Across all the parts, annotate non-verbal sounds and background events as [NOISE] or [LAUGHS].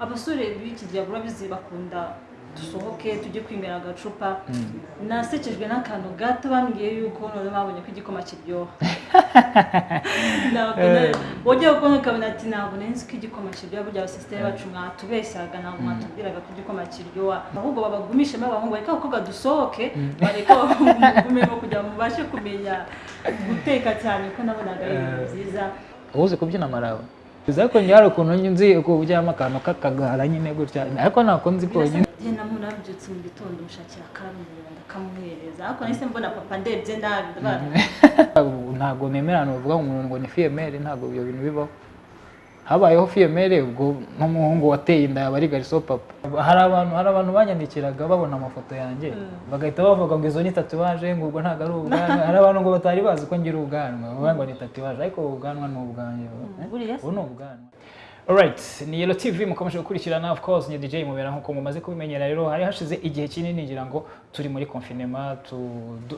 abasore b'iki gihe urabizi bakunda dusohoke tujye kwimera agacupa. Nasekejwe n'akantu gato bambwiye yuko noneho babonye ko igikoma kiryoha. Wajya kubona ukabona ati ntabwo nzi ko igikoma kiryoha. Burya abasisiteri bacu mwatubeshyaga ntabwo mwatubwiraga ko igikoma kiryoha. Ahubwo babagumishemo abahungu bareka abakobwa dusohoke bareka abahungu mugumemo kugira ngo mubashe kumenya guteka cyane ko nabonaga ari ibintu byiza. Uzi kubyina amaraba biza ko hari ukuntu nzi ko ujyamo akantu k'akagara nyine gutya. Ariko ntabwo nzi konyine njye na muntu nabyutse mu gitondo mushakira akarambura ndakamuhereza ariko nahise mbona papa ndebye nabi [LAUGHS] ntabwo nemerana uvuga ngo umuntu ngo ni fiyemere ntabwo ibyo bintu bibaho. Habayeho fiyemere ubwo n'umuhungu wateye inda yaba ari gariso papa. Hari abantu hari abantu banyandikiraga babona amafoto yanjye. Bagahita bavuga ngo izo ni tatuwaje ngo ubwo ntabwo ari ubwanwa. [LAUGHS] Hari abantu ngo batari bazi ko ngira ubwanwa. Bavuga ngo ni tatuwaje ariko ubu ubwanwa ni ubwanjye. Buriya se? ubu ni ubwanwa. Alright, ni Yellow TV mukomeje gukurikirana of course ni DJ Mubera nk'uko mumaze kubimenyera rero hari hashize igihe kinini ngira ngo turi muri confinement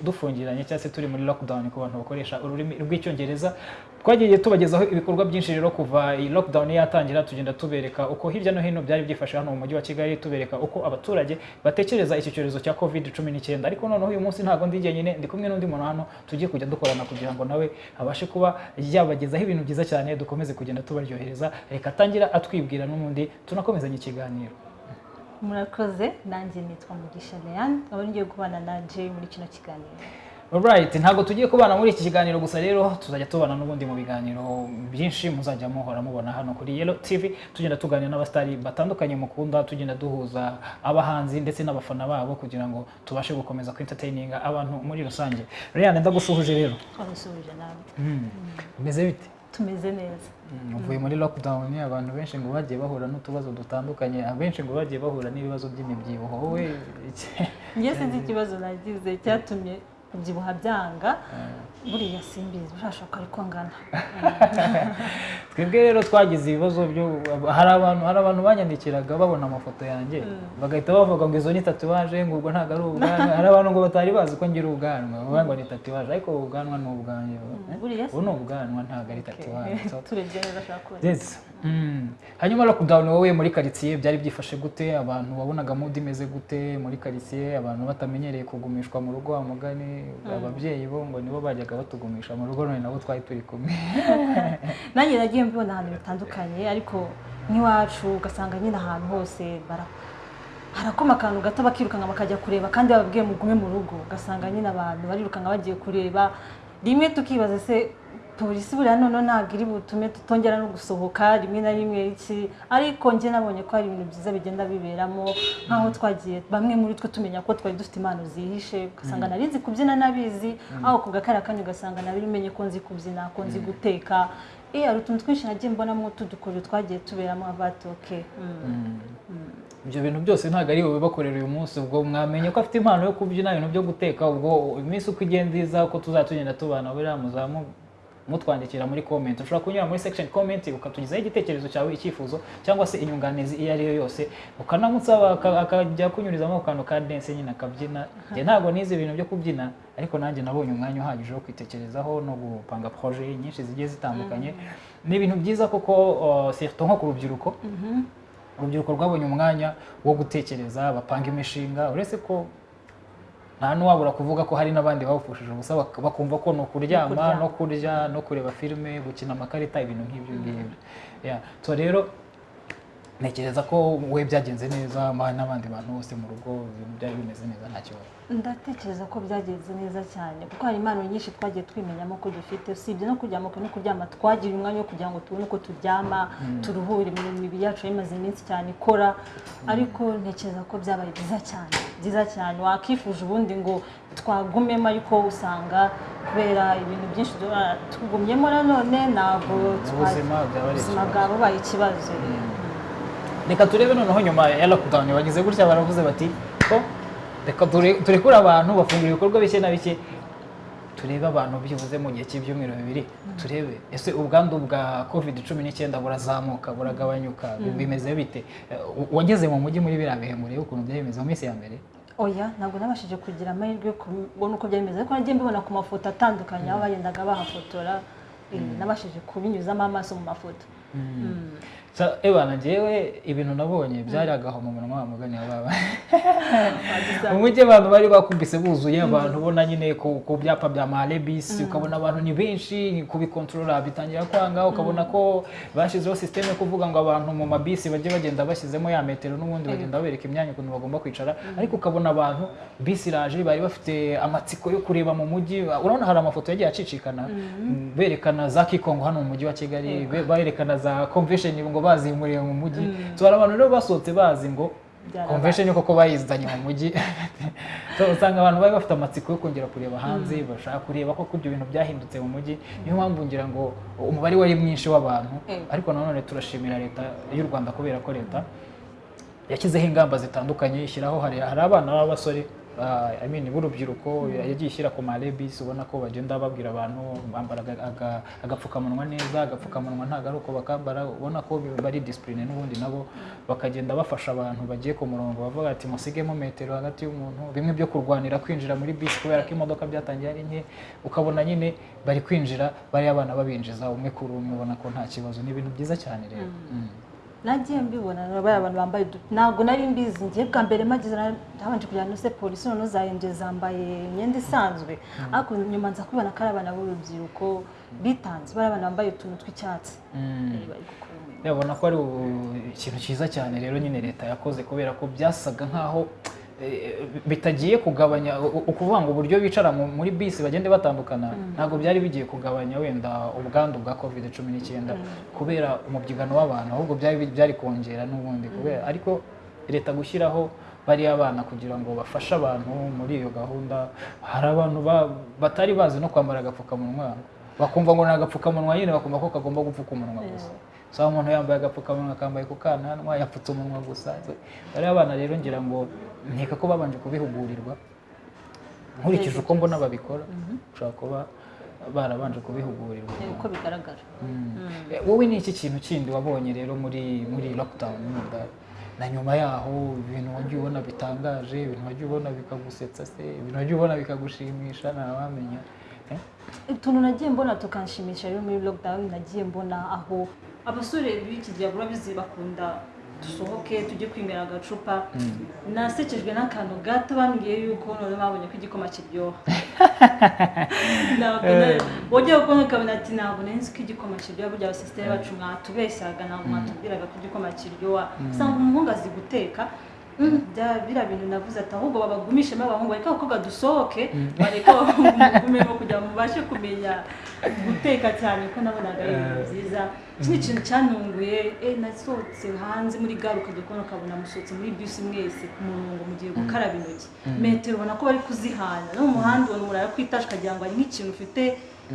dufungiranye cyangwa se turi muri lockdown ku bantu bakoresha ururimi rw'icyongereza. Twagiye tubagezaho ibikorwa byinshi rero kuva iyi lockdown yatangira tugenda tubereka uko hirya no hino byari byifashe hano mu mujyi wa Kigali tubereka uko abaturage batekereza iki cyorezo cya covid 19 ariko noneho uyu munsi ntabwo ndi jyenyine ndi kumwe n'undi muntu hano tugiye kujya dukorana kugira ngo nawe abashe kuba yabagezaho ibintu byiza cyane dukomeze kugenda tubaryohereza. Reka atangira atwibwira n'ubundi tunakomezanya ikiganiro. Murakoze. Nanjye nitwa mugisha leanne nkaba ngiye kubana na jay muri kino kiganiro. Alright, ntabwo tugiye kubana muri iki kiganiro gusa rero tuzajya tubana n'ubundi mu biganiro byinshi muzajya muhora mubona hano kuri Yellow TV tugenda tuganira n'abastari batandukanye mukunda tugenda duhuza abahanzi ndetse n'abafana babo kugira ngo tubashe gukomeza kwenteringa abantu muri rusange. Ryan ndagusuhuje rero. Twabasuhuje nawe. Mm. Bimeze bite? Tumeze neza. Uvuye muri lockdown abantu benshi ngo bagiye bahura n'utubazo dutandukanye abenshi ngo bagiye bahura n'ibibazo by'imibyibuho. Wowe njye sinzi ikibazo nagize cyatumye kubyibuha byanga buriya simbizi birashoboka ariko ngana. [LAUGHS] Twebwe rero twagize ibibazo byo hari abantu hari abantu banyandikiraga babona amafoto yanjye. Bagahita bavuga ngo izo ni tatuwaje ngo ubwo ntabwo ari ubwanwa [LAUGHS] hari abantu ngo batari bazi ko ngira ubwanwa. Bavuga ngo ni tatuwaje ariko ubu ubwanwa ni ubwanjye buriya se? ubu ni ubwanwa ntabwo ari tatuwaje [LAUGHS] turebye neza ashaka kubona. Mm. Hanyuma lockdown wowe muri karitsiye byari byifashe gute? Abantu wabonaga mood imeze gute muri karitsiye? Abantu batamenyereye kugumishwa mu rugo wa mugani ababyeyi bo ngo nibo bajyaga batugumisha mu rugo none nabo twari turi kumwe. [LAUGHS] Nanjye nagiye mbibona ahantu bitandukanye ariko nk'iwacu ugasanga nyine ahantu hose harakoma akantu gato bakirukanka bakajya kureba kandi bababwiye mugume mu rugo. Ugasanga nyine abantu barirukanka bagiye kureba rimwe tukibaza se polisi buriya noneho ntabwo iri butume tutongera no gusohoka rimwe na rimwe iki? Ariko njye nabonye ko hari ibintu byiza bigenda biberamo nk'aho twagiye bamwe muri twe tumenya ko twari dufite impano zihishe ugasanga nari nzi kubyina nabizi aho ku gakara kanya ugasanga nari menye ko nzi kubyina ko nzi guteka. Iyo hari utuntu twinshi nagiye mbonamo tudukoro twagiye tuberamo abati oke ibyo bintu byose ntabwo ari wowe bakorera uyu munsi ubwo mwamenye ko afite impano yo kubyina ibintu byo guteka ubwo iminsi uko igenda iza uko tuzajya tugenda tubana buriya muzamu mutwandikira muri comment. Ushobora kunyura muri section comment ukatugezaho igitekerezo cyawe icyifuzo cyangwa se inyunganizi iyo ari yo yose. Ukanamusaba aka- akajya kunyurizamo akantu ka dance nyine akabyina. Njye ntabwo nize ibintu byo kubyina ariko nanjye nabonye umwanya uhagije wo kwitekerezaho no gupanga projet nyinshi zigiye zitandukanye. Ni ibintu byiza kuko uh, surtout nko ku rubyiruko. Urubyiruko rwabonye umwanya wo gutekereza bapanga imishinga. Uretse ko nta n'uwabura kuvuga ko hari n'abandi bawupfushije ubusa bak- bakumva ko ni ukuryama kuryama. no kurya no kureba filime gukina amakarita ibintu nk'ibyo ngibyo so rero ntekereza ko we byagenze neza n'abandi bantu bose mu rugo ibintu byari bimeze neza nta kibazo. Ndatekereza ko byagenze neza cyane kuko hari impano nyinshi twagiye twimenyamo ko dufite usibye no kuryama no kuryama twagira umwanya wo kugira ngo tubone uko turyama turuhure imibiri yacu imaze iminsi cyane ikora ariko ntekereza ko byabaye byiza cyane byiza cyane. Wakifuje ubundi ngo twagumemo ariko usanga kubera ibintu byinshi tugumyemo nanone ntabwo ubuzima bwaba ari ubuzima ikibazo. Reka turebe noneho nyuma ya lockdown. Bagize gutya baravuze bati ko? Reka ture- turekure abantu bafungura ibikorwa bike na bike. Turebe abantu byibuze mu gihe cy'ibyumweru bibiri. Turebe. Ese ubwandu bwa covid cumi n'icyenda burazamuka buragabanyuka? Bimeze bite? Wageze mu mujyi muri biriya bihe murebe ukuntu byari bimeze mu minsi ya mbere. Oya ntabwo nabashije kugira amahirwe yo kubona uko byari bimeze. Ariko nagiye mbibona ku mafoto atandukanye aho bagendaga bahafotora eh, nabashije kubinyuzamo amaso mu mafoto. Mm. Ebana njyewe ibintu nabonye byari agahomamunwa wa mugani wa baba mu mujyi abantu bari bakubise buzuye abantu ubona nyine ku ku byapa bya marebisi ukabona abantu ni benshi kubikontorora bitangira kwanga ukabona ko bashyizeho sisiteme yo kuvuga ngo abantu mu mabisi bajye bagenda bashyizemo ya metero n'ubundi bagenda babereka imyanya ukuntu bagomba kwicara ariko ukabona abantu bisi iraje bari bafite amatsiko yo kureba mu mujyi urabona hari amafoto yagiye acicikana berekana za kikongo hano mu mujyi wa kigali be- berekana za convention ngo bazimuriye mu mujyi. So hari abantu rero basohotse bazi ngo convention koko bayizanye mu mujyi. [LAUGHS] Usanga abantu bari bafite amatsiko yo kongera kureba hanze bashaka kureba ko ibyo bintu byahindutse mu mujyi. Niyo mpamvu ngira ngo umubare wari mwinshi w'abantu Ego. ariko nanone turashimira leta y'u rwanda kubera ko leta yashyizeho ingamba zitandukanye ishyiraho hari abana b'abasore I mean, b'urubyiruko yagiye ishyira ku marebisi ubona ko bagenda babwira abantu bambara aga- aga- agapfukamunwa neza agapfukamunwa ntabwo ari uko bakambara ubona ko bari disipurine n'ubundi nabo bakagenda bafasha abantu bagiye ku murongo bavuga ati musigemo metero hagati y'umuntu. Bimwe byo kurwanira kwinjira muri bisi kubera ko imodoka byatangiye ari nke ukabona nyine bari kwinjira bariya abana babinjiza umwe kuri umwe ubona ko nta kibazo. Ni ibintu byiza cyane rero. Mm. Nagiye mbibona bariya abantu bambaye ntabwo nari mbizi ngiye bwa mbere magize nabanje kugira ngo polisi noneho zahinduye zambaye imyenda isanzwe. Ariko nyuma nza kubibona ko ari abana b'urubyiruko bitanze bariya abana bambaye utuntu tw'icyatsi. Mm. Eh, bari umurimo. yabona ko ari ikintu cyiza cyane rero nyine leta yakoze kubera ko byasaga nkaho bitagiye kugabanya ukuvuga ngo uburyo bicara mu- muri bisi bagende batandukana. Ntabwo byari bigiye kugabanya wenda ubwandu bwa covid cumi n'icyenda kubera umubyigano w'abantu ahubwo byari kongera n'ubundi kubera. Ariko leta gushyiraho bariya bana kugira ngo bafashe abantu muri iyo gahunda hari abantu ba- batari bazi no kwambara agapfukamunwa. Bakumva ngo ni agapfukamunwa nyine bakumva ko kagomba gupfuka umunwa gusa. So umuntu yambaye agapfukamunwa akambaye ku kananwa yapfutse umunwa gusa. Bariya bana rero ngira ngo nkeka ko babanje kubihugurirwa. Nkurikije uko mbona babikora ushobora kuba barabanje kubihugurirwa. Uko bigaragara. Eh, wowe ni iki kintu kindi wabonye rero muri muri lockdown? Na nyuma yaho ibintu wagiye ubona bitangaje ibintu wagiye ubona bikagusetsa se ibintu wagiye ubona bikagushimisha ntawamenya Eh? Utuntu nagiye mbona tukanshimisha? Rero muri lockdown nagiye mbona aho? Abasore b'iki gihe urabizi bakunda dusohoke tujye kwinywera agacupa. Nasekejwe n'akantu gato bambwiye yuko none babonye ko igikoma kiryoha. [LAUGHS] Wajya kubona ukabona ati ntabwo nari nzi ko igikoma kiryoha. Burya abasisiteri bacu mwatubeshyaga ntabwo mwatubwiraga ko igikoma kiryoha. Usanga umuhungu azi guteka Mm, bya biriya bintu navuze ati ahubwo babagumishemo abahungu bareka abakobwa dusohoke [LAUGHS] bareka abahungu mugumemo kugira ngo mubashe kumenya guteka cyane ko nabonaga ari ibintu byiza. Ikindi kintu cyantunguye eh, nasohotse hanze muri gare ukajya kubona ukabona musohotse muri bisi mwese ku murongo mugiye gukaraba intoki. Metero ubona ko bari kuzihana. No mu muhanda ubona umuntu arakwitasha ukagira ngo hari nk'ikintu ufite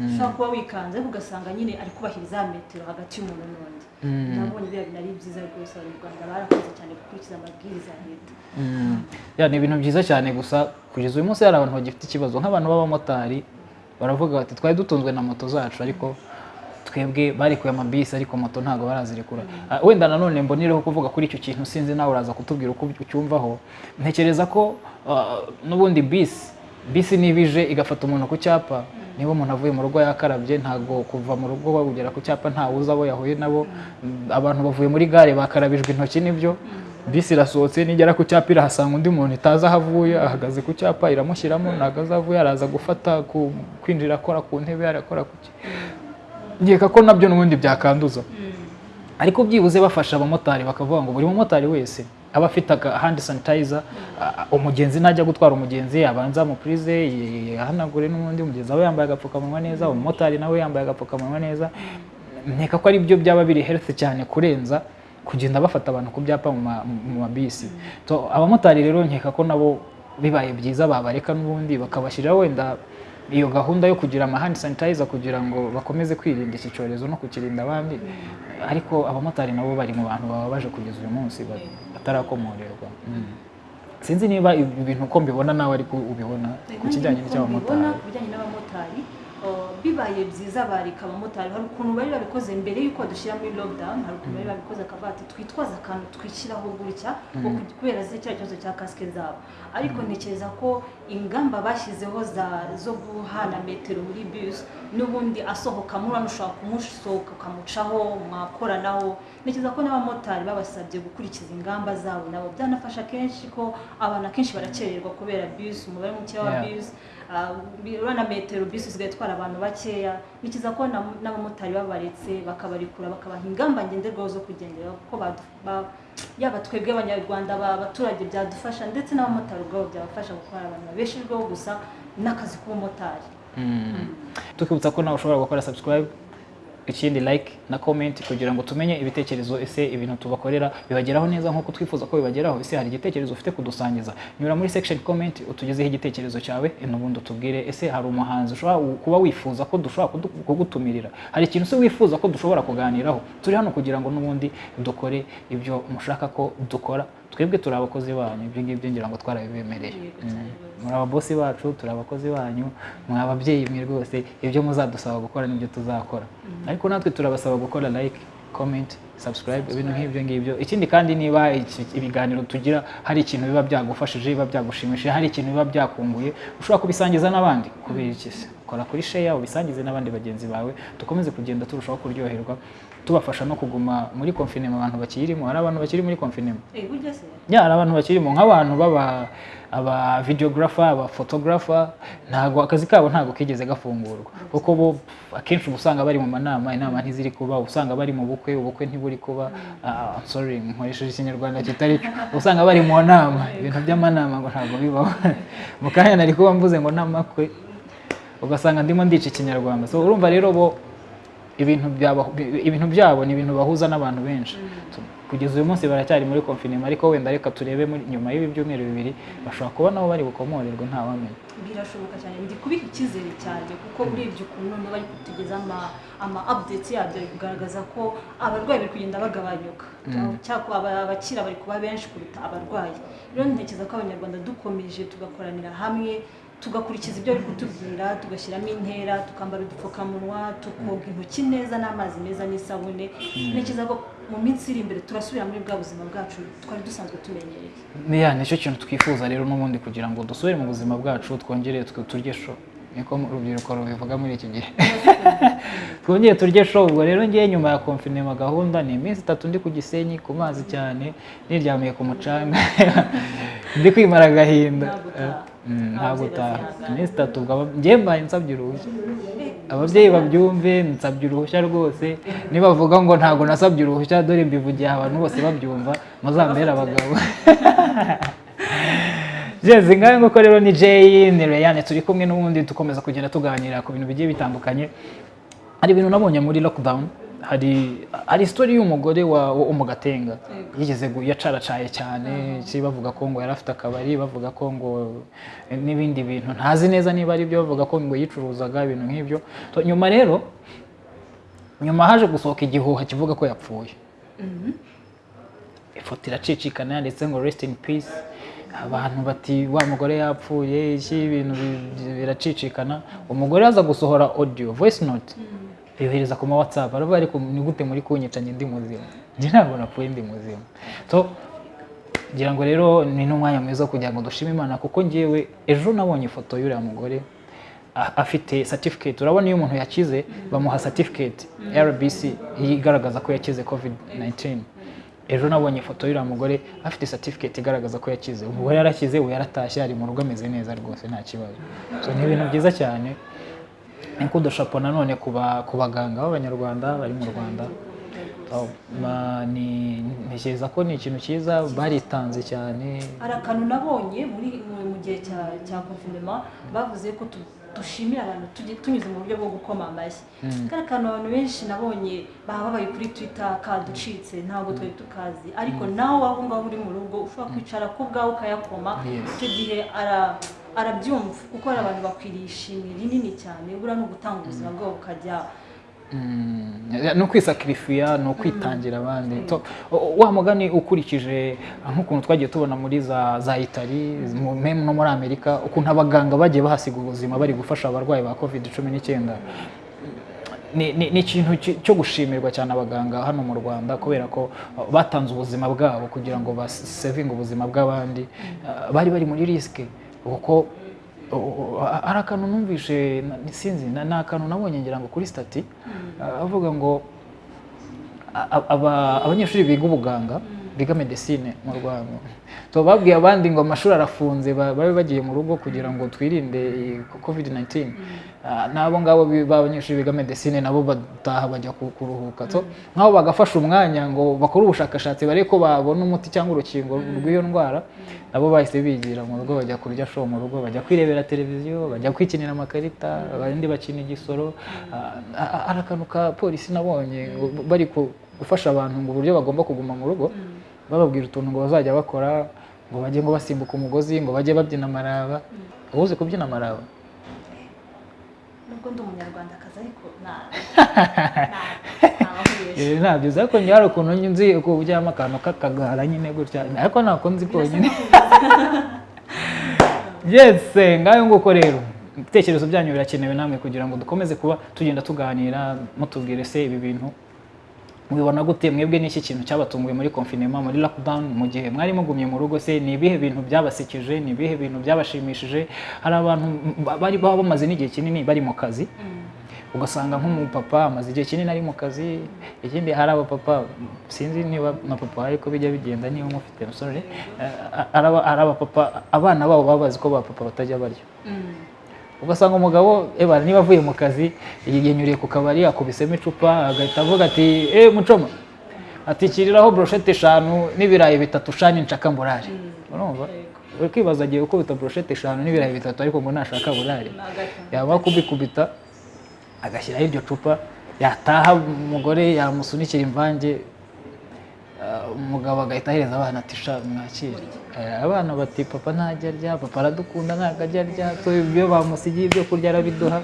ushobora kuba wikanze ariko ugasanga nyine ari kubahiriza ya metero hagati y'umuntu n'undi. Nabonye biriya bintu ari byiza rwose abanyarwanda barakoze cyane gukurikiza amabwiriza ya leta. Ya ni ibintu byiza cyane gusa kugeza uyu munsi hari abantu bagifite ikibazo nk'abantu b'abamotari baravuga bati twari dutunzwe na moto zacu ariko twebwe barekuye amabisi ariko moto ntabwo barazirekura. Ah, wenda nanone mbonireho kuvuga kuri icyo kintu sinzi nawe uraza kutubwira uko ucyumvaho ntekereza ko ah, n'ubundi bisi bisi niba ije igafata umuntu ku cyapa. Niba umuntu avuye mu rugo yakarabye ntabwo kuva mu rugo bagera ku cyapa ntawe uzi abo yahuye nabo. Abantu bavuye muri gare bakarabijwe intoki ni byo. Bisi irasohotse nigera ku cyapa irahasanga undi muntu itazi aho avuye ahagaze ku cyapa iramushyiramo ntabwo azi aho avuye araza gufata kwinjira akora ku ntebe arakora ku nkeka ko na byo n'ubundi byakanduza. Ariko byibuze bafasha abamotari bakavuga ngo buri mumotari wese aba afite aka handi sanitayiza umugenzi najya gutwara umugenzi abanza amupurize yahanagure n'ubundi umugenzi aba yambaye agapfukamunwa neza umumotari nawe yambaye agapfukamunwa neza. Nkeka ko ari byo byaba biri health cyane kurenza kugenda bafata abantu ku byapa mu ma- mu mabisi. Abamotari rero nkeka ko nabo bibaye byiza babareka n'ubundi bakabashyiriraho wenda iyo gahunda yo kugira amahandi sanitayiza kugira ngo bakomeze kwirinda iki cyorezo no kukirinda abandi. Ariko abamotari nabo bari mu bantu bababaje kugeza uyu munsi batarakomorerwa Mm. sinzi niba ibi bintu uko mbibona nawe ariko ubibona. Ku kijyanye n'abamotari bibaye byiza bareka abamotari hari ukuntu bari babikoze mbere y'uko dushyira muri lockdown hari ukuntu bari babikoze akavuga ati twitwaze akantu twishyiraho gutya ku- kubera ze kiriya kibazo cya kasike zabo. Ariko ntekereza ko ingamba bashyizeho zo guhana metero muri bus n'ubundi asohoka muri hano ushobora kumusohoka ukamucaho mwakoranaho. Ntekereza ko n'abamotari babasabye gukurikiza ingamba zabo. Nabo byanafasha kenshi ko abantu akenshi barakererwa kubera bus umubare muke wa Yeah. Bi- urabona metero bisi usigaye itwara abantu bakeya ni cyiza ko na- n'abamotari babaretse bakabarekura bakabaha ingamba ngenderwaho zo kugenderaho kuko yaba twebwe abanyarwanda ba- abaturage byadufasha ndetse n'abamotari ubwabo byabafasha gukora abantu babeshejweho gusa n'akazi k'ubumotari. Tukibutsa ko nawe ushobora gukora subscribe ikindi like na comment kugira ngo tumenye ibitekerezo ese ibintu tubakorera bibageraho neza nk'uko twifuza ko bibageraho ese hari igitekerezo ufite kudusangiza? Nyura muri section comment utugezeho igitekerezo cyawe n'ubundi utubwire ese hari umuhanzi ushobora kuba wifuza ko dushobora kugutumirira? Hari ikintu se wifuza ko dushobora kuganiraho? Turi hano kugira ngo n'ubundi dukore ibyo mushaka ko dukora. Twebwe turi abakozi banyu ibyo ngibyo ngira ngo twarabibemereye. Mm. muri ababosi bacu turi abakozi banyu mwa ababyeyi mwe rwose ibyo muzadusaba gukora ni byo tuzakora. Ariko natwe turabasaba gukora like comment subscribe ibintu nk'ibyo ngibyo. Ikindi kandi niba ibiganiro tugira hari ikintu biba byagufashije biba byagushimishije hari ikintu biba byakunguye ushobora kubisangiza n'abandi. Kubera iki? Se kora kuri share ubisangize n'abandi bagenzi bawe dukomeze kugenda turushaho kuryoherwa. Tubafasha no kuguma muri confinement abantu bakirimo hari abantu bakiri muri confinement Eh, ya hari abantu bakirimo nk'abantu baba aba videographer aba photographer ntago akazi kabo ntago kigeze gafungurwa. Kuko bo akenshi uba usanga bari mu manama inama ntiziri kuba uba usanga bari mu bukwe ubukwe ntiburi kuba ah, sorry nkoresheje ikinyarwanda kitari cyo usanga bari mu nama. Ibintu by'amanama ngo ntabwo bibaho. Mu kanya nari kuba mvuze ngo n'amakwe ugasanga ndimo ndica ikinyarwanda. So urumva rero bo ibintu byabo ni ibintu bahuza n'abantu benshi. Tu- kugeza uyu munsi baracyari muri confinement ariko wenda reka turebe nyuma y'ibi byumweru bibiri bashobora kuba nabo bari bukomorerwe ntawamenya birashoboka cyane. Ndi kubiha icyizere cyane kuko urebye ukuntu nabo bari kutugeza ama updates yabyo ari kugaragaza ko abarwayi bari kugenda bagabanyuka aba- abakira bari kuba benshi kuruta abarwayi. Rero ntekereza ko abanyarwanda dukomeje tugakoranira hamwe tugakurikiza ibyo bari kutubwira tugashyiramo intera tukambara udupfukamunwa tukoga intoki neza n'amazi meza n'isabune. Ntekereza ko mu minsi iri imbere turasubira muri bwa buzima bwacu twari dusanzwe tumenyereye. Ya ni cyo kintu twifuza rero n'ubundi kugira ngo dusubire mu buzima bwacu twongere turye sho niko urubyiruko rubivuga muri iki gihe. [LAUGHS] Twongere turye sho ubwo rero ngiye nyuma ya confinement gahunda ni iminsi itatu ndi ku gisenyi ku mazi cyane niryamiye ku mucanga. [LAUGHS] ndi kwimara agahinda Nta gutaha. Nta Ababyeyi gutaha bazihangana. iminsi itatu njye mbaye nsabye uruhushya ababyeyi babyumve nsabye uruhushya rwose nibavuga ngo ntabwo nasabye uruhushya dore mbivugiye abantu bose babyumva muzambere abagabo jezi ngahe nguko rero ni Jay ni Rayane turi kumwe n'ubundi dukomeza kugenda tuganira ku bintu bigiye bitandukanye hari ibintu nabonye muri lockdown. Hari hari story y'umugore wa wo mu gatenga yigeze yacaracaye cyane bavuga ko ngo yari afite akabari bavuga ko ngo n'ibindi bintu. Ntazi neza niba ari byo bavuga ko ngo yicuruzaga ibintu nk'ibyo. Nyuma rero nyuma haje gusohoka igihuha kivuga ko yapfuye. Ifoto iracicikana yanditse ngo rest in peace abantu bati wa mugore yapfuye iki ibintu bi- biracicikana umugore aza gusohora audio voice note. Yohereza ku ma whatsapp aravuga ariko ni gute muri kunyica njye ndi muzima. Njye ntabwo napfuye ndi muzima. So ngira ngo rero ni n'umwanya mwiza wo kugira ngo dushime imana kuko ngewe ejo nabonye ifoto y'uriya mugore afite certificate. Urabona iyo umuntu yakize bamuha certificate rbc igaragaza ko yakize covid 19 ejo nabonye ifoto y'uriya mugore afite certificate igaragaza ko yakize. Ubu yarakize ubu yaratashye ari mu rugo ameze neza rwose nta kibazo. Ni ibintu byiza cyane. Ni kudushapo nanone ku ba- ku baganga b'abanyarwanda bari mu rwanda. Ntekereza ko ni ikintu cyiza baritanze cyane. Hari akantu nabonye muri mu- gihe cya confinement bavuze ko dushimira abantu tunyuze mu buryo bwo gukoma amashyi. Kari akantu abantu benshi nabonye baba babaye kuri twitter kaducitse ntabwo twari tukazi. Ariko nawe aho ngaho uri mu rugo ushobora kwicara ku bwawe ukayakoma icyo gihe ara- arabyumva. Kuko hari abantu bakwiriye ishimwe rinini cyane buriya ni ugutanga ubuzima bwabo bukajya Mm, ni ukwisakirifiya ni ukwitangira abandi. To- o- wa mugani ukurikije ah, nk'ukuntu twagiye tubona muri za meme no muri amerika ukuntu abaganga bagiye bahasiga ubuzima bari gufasha abarwayi ba covid cumi n'icyenda. Ni ikintu ki- cyo gushimirwa cyane abaganga hano mu rwanda kubera ko batanze ubuzima bwabo kugira ngo basevinge ubuzima bw'abandi. Uh, bari bari muri risike kuko uh, hari akantu numvishe na- sinzi na- ni akantu nabonye ngira ngo kuri stati uh, avuga ngo abanyeshuri biga ubuganga biga medecine mu rwanda. So babwiye abandi ngo amashuri arafunze ba- babe bagiye mu rugo kugira ngo twirinde covid 19 Ah, n'abo ngabo b'abanyeshuri biga medecine nabo bataha bajya ku- kuruhuka. So nk'abo bagafasha umwanya ngo bakore ubushakashatsi barebe ko babona umuti cyangwa urukingo rw'iyo ndwara nabo bahise bigira mu rugo bajya kurya show mu rugo bajya kwirebera televiziyo bajya kwikinira amakarita abandi bakina igisoro. Ah, ah, hari akantu ka polisi nabonye bari gufasha abantu ngo uburyo bagomba kuguma mu rugo. Bababwira utuntu ngo bazajya bakora ngo bajye ngo basimbuka umugozi ngo bajye babyina amaraba. Uba uzi kubyina amaraba. Nubwo ndi umunyarwandakazi ariko [LAUGHS] ntabyo uzi ariko njye hari ukuntu nzi ko ujyamo akantu k'akagara nyine gutya. Ariko ntabwo nzi konyine [LAUGHS] yes ngayo nguko rero. Ibitekerezo byanyu birakenewe namwe kugira ngo dukomeze kuba tugenda tuganira mutubwire se ibi bintu. Mubibona gute mwebwe n'iki kintu cyabatunguye muri confinement muri lockdown mu gihe mwari mugumye mu rugo se ni ibihe bintu byabasekeje ni ibihe bintu byabashimishije hari abantu bari baba bamaze n'igihe kinini bari mu kazi ugasanga nk'umupapa amaze igihe kinini ari mu kazi ikindi hari abapapa sinzi niba na papa ariko bijya bigenda niba mufite eh, hari aba- hari abapapa abana babo baba bazi ko ba papa batajya barya ugasanga umugabo eba niba avuye mu kazi yigenyuriye ku kabari akubisemo icupa agahita avuga ati eh mucoma ati kiriraho broshete eshanu n'ibirayi bitatu shani nshaka mburare urumva? Uri kwibaza agiye gukubita broshete eshanu n'ibirayi bitatu ariko ngo nashaka burare yaba kubikubita agashyiraho iryo cupa yataha umugore yamusunikira imvange umugabo agahita ahereza abana ati sha mwakire. Eh, abana bati papa ntajya arya papa aradukunda ntabwo ajya arya ibyo bamusigiye ibyo kurya arabiduha.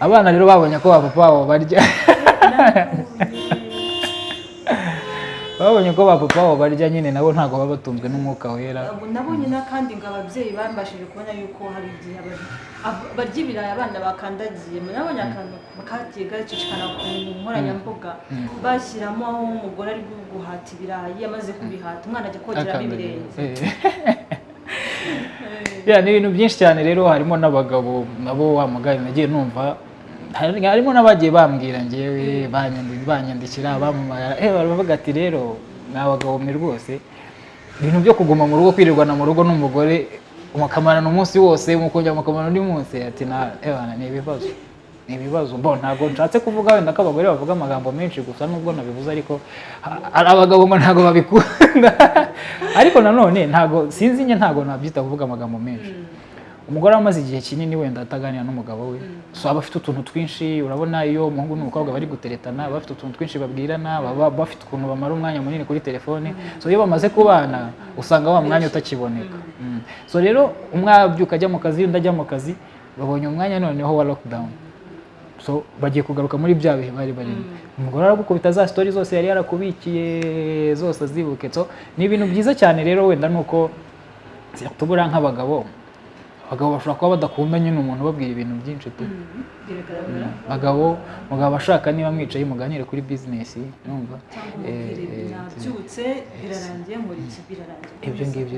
Abana rero babonye ko ba papa babo barya. [LAUGHS] Babonye ko ba papa babo barya nyine nabo ntabwo baba batunzwe n'umwuka wera. Nabonye n'akandi ngo ababyeyi bambashije kubona yuko hari igihe barya ibirayi abana bakandagiye. Nabonye akantu kagiye gacicikana ku nkoranyambuga. Bashyiramo aho umugore ari guhata ibirayi amaze kubihata. Umwana ajya kogeramo ibirenge [LAUGHS] Ya, ni ibintu byinshi cyane rero harimo n'abagabo nabo wa nagiye numva hari- harimo n'abagiye bambwira ngewe banyandi- banyandikira bamamara eh baravuga ati rero mwa bagabo mwe rwose. Ibintu byo kuguma mu rugo kwirirwana mu rugo n'umugore mukamarana umunsi wose mukongera mukamarana undi munsi ati na eh bana, ni ibibazo. Ni ibibazo. Mbo ntabwo nshatse kuvuga wenda ko abagore bavuga amagambo menshi gusa nubwo nabivuze ariko hari abagabo ngo ntabwo babikunda. [LAUGHS] Ariko nanone ntabwo sinzi njye ntabwo nabyita kuvuga amagambo menshi. Umugore amaze igihe kinini wenda ataganira n'umugabo we. So aba afite utuntu twinshi urabona iyo umuhungu n'umukobwa bari guteretana baba bafite utuntu twinshi babwirana baba bafite ukuntu bamara umwanya munini kuri telefone. So iyo bamaze kubana usanga wa mwanya utakiboneka. Mm. so rero umwe abyuka ajya mu kazi undi ajya mu kazi babonye umwanya noneho wa lockdown. So bagiye kugaruka muri bya bihe bari barimo. Umugore aragukubita za story zose yari yarakubikiye zose azibuke. So ni ibintu byiza cyane rero wenda nuko tubura nk'abagabo. Abagabo bashobora kuba badakunda nyine umuntu ubabwira ibintu byinshi tu biragaragara. Abagabo mugabo ashaka niba mwicaye muganire kuri bizinesi cyangwa Eh, umubwire eh, iki birarangiye ibyo ngibyo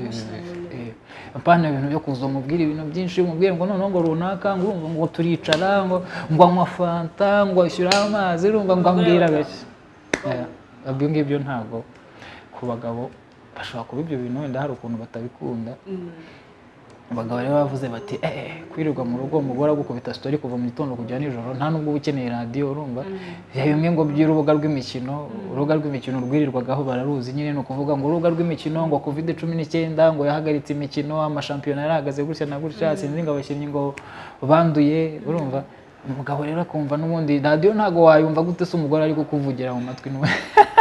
eh, apana ibintu byo kuza umubwira ibintu byinshi umubwire ngo noneho ngo runaka ngo urumva ngo turicara ngo ngo anywa fanta ngo ashyiraho amazi urumva ngo ambwira Eh, ibyo ngibyo ntabwo ku bagabo bashobora kuba ibyo bintu wenda hari ukuntu batabikunda. Mm. Abagabo rero bavuze bati eh kwirirwa mu rugo umugore agukubita story kuva mu gitondo kujya nijoro nta nubwo uba ukeneye radiyo urumva. Ya bimwe ngo by'urubuga rw'imikino urubuga rw'imikino rwirirwagaho bararuzi nyine ni ukuvuga ngo urubuga rw'imikino ngo covid cumi n'icyenda ngo yahagaritse imikino amashampiyona yarahagaze gutya na gutya sinzi ngo abakinnyi ngo banduye urumva? Umugabo rero akumva n'ubundi radiyo ntabwo wayumva gute se umugore ari kukuvugira mu matwi n'uwe [LAUGHS]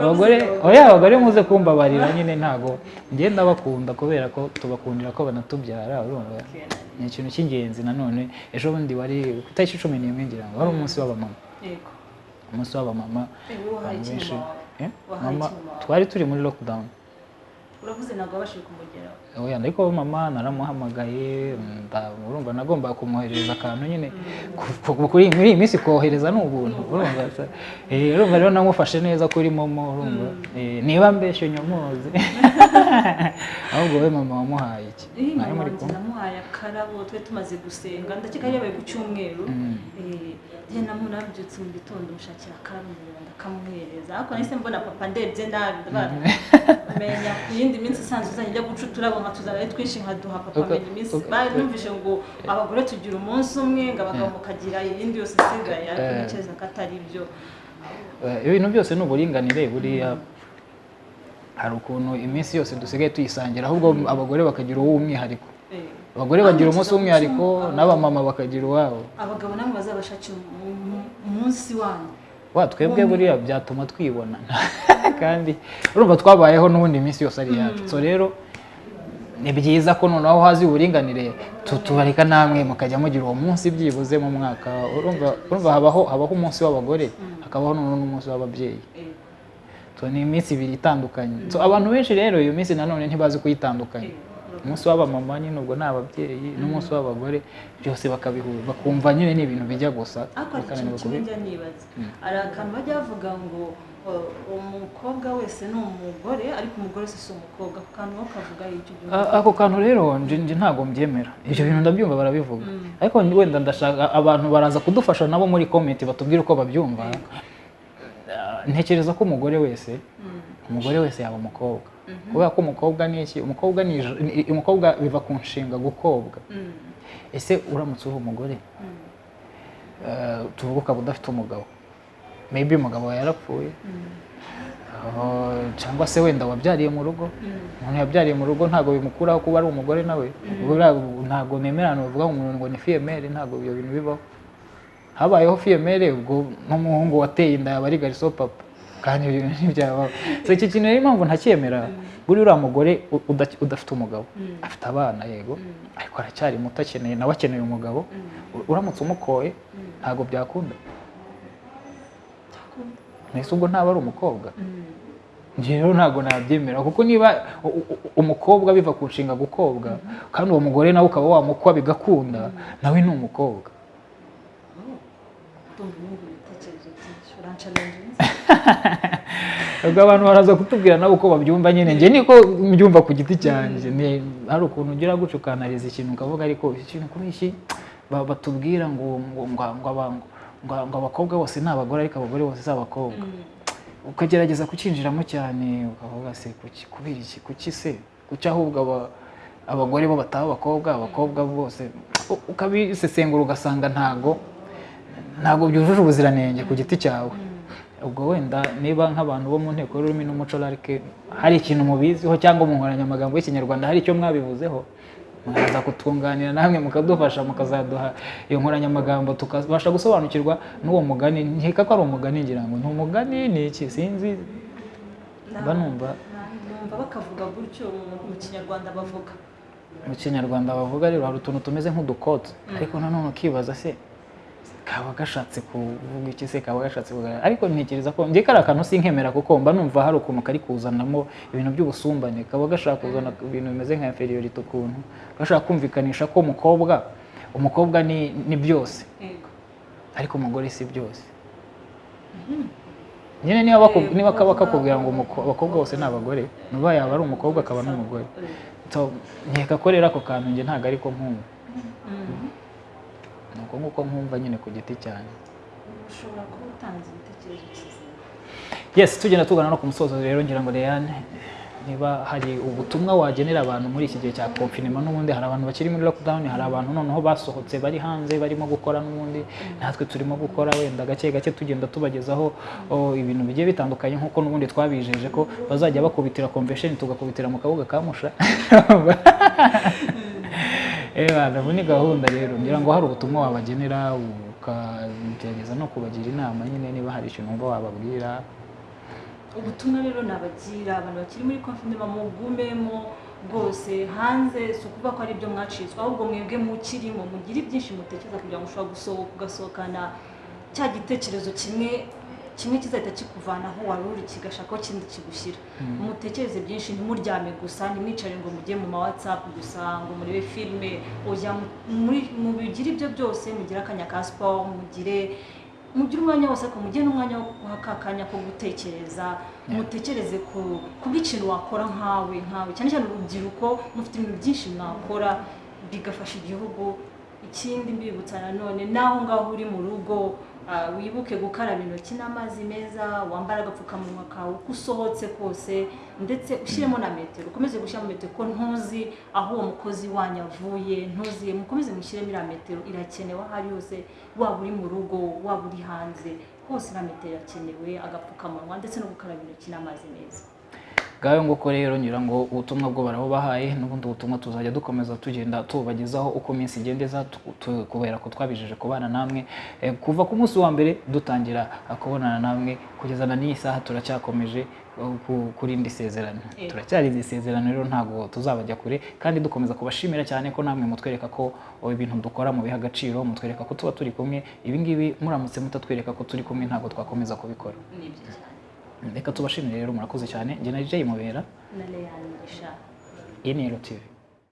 abagore oya abagore muze kumbabarira nyine ntago. Ngenda bakunda kubera ko tubakundira ko banatubyara urumva? Ni ikintu cy'ingenzi nanone ejo bundi wari ku itariki cumi n'imwe ngira ngo wari umunsi w'abamama. Umunsi w'abamama. Abantu benshi. mama? Eh, mama twari turi muri lockdown. Uravuze ntabwo wabashije kumugeraho. Oya ariko mama naramuhamagaye nda- urumva nagombaga kumwoherereza akantu nyine. Ku- kuri muri iyi minsi kohereza ni ubuntu urumva se? Eh, urumva rero namufashe neza kuri momo urumva. Eh, niba mbeshye nyomuzi [LAUGHS] ahubwo we mama wamuhaye iki? Eh, namuhaye akarabo twari tumaze gusenga. Ndakeka yabaye ku cyumweru. Njye namu nabyutse mu gitondo mushakira ndeba ndakamuhereza ariko nahise mbona papa ndebye nabi ndabara menya ku yindi minsi isanzwe uzajya ujya guca uturabo nka tuzana ari twinshi nkaduha papa menya iminsi. bari numvise ngo abagore tugira umunsi umwe ngo abagabo mukagira iyindi yose isigaye ariko Eh. ntekereza ko atari byo. Eh, ibintu byose ni uburinganire buriya. Hari ukuntu iminsi yose dusigaye tuyisangira ahubwo abagore bakagira uw'umwihariko. Eh. Abagore bagira umunsi w'umwihariko n'abamama bakagira uwabo. Abagabo nabo bazabashakira umu- umu- umunsi wanyu. Wa twebwe buriya byatuma twibona. [LAUGHS] Kandi urumva twabayeho n'ubundi iminsi yose ari iyacu so rero ni byiza ko noneho hazi uburinganire tu- tubareka namwe mukajya mugira uwo munsi byibuze mu mwaka. Urumva habaho habaho umunsi w'abagore hakabaho noneho n'umunsi w'ababyeyi. Eh. ni iminsi ibiri itandukanye. Abantu benshi rero iyo minsi nanone ntibazi kuyitandukanya. Umunsi w'abamama nyine ubwo ni ababyeyi n'umunsi w'abagore byose bakabihura bakumva nyine ni ibintu bijya gusa. Ariko hari ikintu kimwe njya nibaza. Hari akantu bajya bavuga ngo umukobwa wese ni umugore ariko umugore si umukobwa. Ako kantu bo kavuga icyo gihe ako kantu rero nje ntabwo mbyemera. Ibyo bintu ndabyumva barabivuga. Ariko wenda ndashaka abantu baraza kudufasha nabo muri komenti batubwire uko babyumva. Ntekereza ko umugore wese umugore wese yaba umukobwa. Kubera ko umukobwa ni iki? Umukobwa biva ku nshinga gukobwa. Mm, ese uramutse uri umugore? Mm, eh, tuvuge ukaba udafite umugabo. Maybe umugabo yarapfuye. Mm, ah, cyangwa se wenda wabyariye mu rugo? Umuntu yabyariye mu rugo ntabwo bimukuraho kuba ari umugore nawe. Ntabwo nemerana ngo umuntu ngo ni fiyemere ntabwo ibyo bintu bibaho. Habayeho fiyemere ubwo n'umuhungu wateye inda yaba ari gariso papa. Kandi so iki kintu rero impamvu ntacyemera buri uriya mugore udafite umugabo afite abana yego ariko aracyari muto akeneye nawe akeneye umugabo uramutse umukoye ntabwo byakunda mbese ubwo ntaba ari umukobwa njye rero ntabwo nabyemera kuko niba umukobwa biva ku nshinga gukobwa kandi uwo mugore nawe ukaba wamukwa bigakunda nawe ni umukobwa [LAUGHS] ubwo abantu baraza kutubwira nabo uko babyumva nyine. Njye niko mbyumva ku giti cyanjye. Hari ukuntu ugira gutyo ukanariza ikintu ukavuga ariko iki kintu kuri iki ba- batubwira ngo ngo ngo ngo aba- ngo- ngo abakobwa bose ni abagore ariko abagore bose si abakobwa. Ukagerageza kucyinjiramo cyane ukavuga se kubera iki? Kuki se? Kuki ahubwo aba- abagore bo bataba abakobwa abakobwa bose? Ukabisesengura ugasanga ntago ntabwo byujuje ubuziranenge ku giti cyawe. Ubwo wenda niba nk'abantu bo mu nteko y'ururimi n'umuco larike hari ikintu mubiziho cyangwa mu nkoranyamagambo y'ikinyarwanda hari icyo mwabivuzeho mwaza kutwunganira namwe mukadufasha mukazaduha iyo nkoranyamagambo tukabasha gusobanukirwa n'uwo mugani. Nkeka ko ari umugani ngira ngo ni umugani ni iki? Sinzi. Mba numva. bakavuga gutyo mu- kinyarwanda bavuga. Mu kinyarwanda bavuga rero hari utuntu tumeze nk'udukotsi ariko nanone ukibaza se kaba gashatse kuvuga iki se kaba gashatse kuvuga ariko ntekereza ko njye kari akantu sinkemera kuko mba numva hari ukuntu kari kuzanamo ibintu by'ubusumbane. Kaba gashaka kuzana ibintu bimeze nka inferiority ukuntu. Gashaka kumvikanisha ko umukobwa umukobwa ni, ni byose. Ariko umugore si byose. Nyine niba kaba kakubwira ngo abakobwa bose ni abagore nuba yaba ari umukobwa akaba n'umugore nkeka ko rero ako kantu njye ntabwo ariko nkumva ni uko nguko nkumva nyine ku giti cyanjye. Ushobora kuba utanze igitekerezo kizima yes tugenda tugana no ku musozo rero ngira ngo Leanne niba hari ubutumwa wagenera abantu muri iki gihe cya confinement n'ubundi hari abantu bakiri muri lockdown hari abantu noneho basohotse bari hanze barimo gukora n'ubundi natwe turimo gukora wenda gake gake tugenda tubagezaho ibintu bigiye bitandukanye nk'uko n'ubundi twabijeje ko bazajya bakubitira convention tugakubitira mu kabuga ka [LAUGHS] ni gahunda rero. Ngira ngo hari ubutumwa wabagenera ukagerageza no kubagira inama nyine niba hari ikintu wumva wababwira. Ubutumwa rero nabagira abantu bakiri muri confinement mugumemo rwose hanze si ukuvuga ko ari ibyo mwacitswe ahubwo mwebwe mukirimo mugire ibyinshi mutekereza kugira ngo ushobora gusohoka ugasohokana cya gitekerezo kimwe kimwe kizahita kikuvana aho wari uri kigashaka aho kindi kigushyira. Mutekereze byinshi ntimuryame gusa ntimwicare ngo mujye mu ma whatsapp gusa ngo murebe filime mubigire ibyo byose mugire akanya ka siporo mugire mugire umwanya wose ariko mugire n'umwanya wo guha ka kanya ko gutekereza mutekereze ku bw'ikintu wakora nkawe nkawe. Cyane cyane urubyiruko mufite ibintu byinshi mwakora bigafasha igihugu ikindi mbibutsa nanone naho ngaho uri mu rugo wibuke gukaraba intoki n'amazi meza wambara agapfukamunwa kawe uko usohotse kose ndetse ushyiremo na metero. Ukomeze gushyiramo metero ko ntuzi aho uwo mukozi wanyu avuye ntuzi mukomeze mushyiremo iriya metero. Irakenewe aho ari hose waba uri mu rugo waba uri hanze. Hose iriya metero irakenewe agapfukamunwa ndetse no gukaraba intoki n'amazi meza. Ngayo nguko rero ngira ngo ubutumwa bwo barabubahaye n'ubundi butumwa tuzajya dukomeza tugenda tubagezaho uko iminsi igenda iza tu- tu- kubera ko twabijeje kubana namwe. Eh, kuva ku munsi wa mbere dutangira eh, kubonana namwe kugeza na n'iyi saha turacyakomeje eh, ku- kuri indi sezerano. Yego. turacyari iri sezerano rero ntabwo tuzabajya kure kandi dukomeza kubashimira cyane ko namwe mutwereka ko oh, ibintu dukora mubiha agaciro mutwereka ko tuba turi kumwe. Ibi ngibi muramutse mutatwereka ko turi kumwe ntabwo twakomeza kubikora. Reka tubashimire rero murakoze cyane. Njye na Jay Mubera. Na Leanne Mugisha iyi ni TV